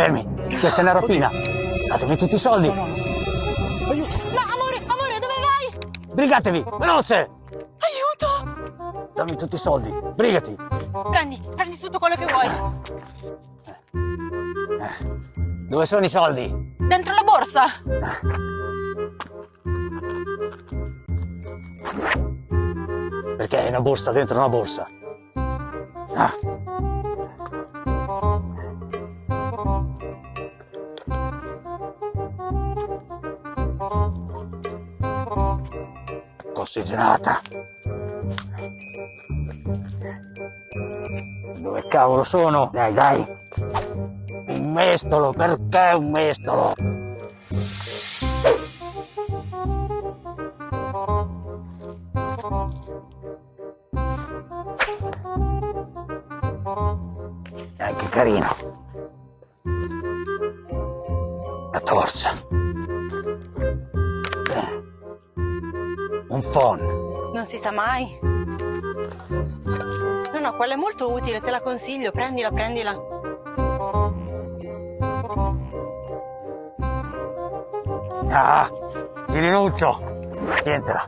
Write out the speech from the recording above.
Fermi, questa è una rapina. Datemi tutti i soldi. No, amore, amore, dove vai? Brigatevi, veloce! Aiuto! Dammi tutti i soldi, brigati. Prendi, prendi tutto quello che vuoi. Dove sono i soldi? Dentro la borsa. Perché hai una borsa dentro una borsa? Ah. Ossigenata. Dove cavolo sono? Dai, dai. Un mestolo, perché un mestolo? Dai, carino. La torcia. Un phon. Non si sa mai. No, no, quella è molto utile, te la consiglio. Prendila, prendila. Ah, Girinuccio. Tientela.